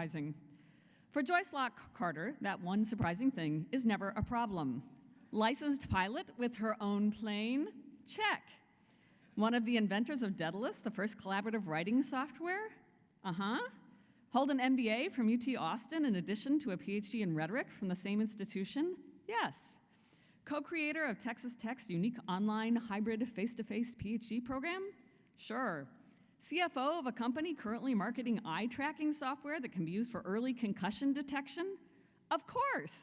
surprising. For Joyce Locke Carter, that one surprising thing is never a problem. Licensed pilot with her own plane? Check. One of the inventors of Daedalus, the first collaborative writing software? Uh huh. Hold an MBA from UT Austin in addition to a PhD in rhetoric from the same institution? Yes. Co creator of Texas Tech's unique online hybrid face to face PhD program? Sure. CFO of a company currently marketing eye tracking software that can be used for early concussion detection? Of course.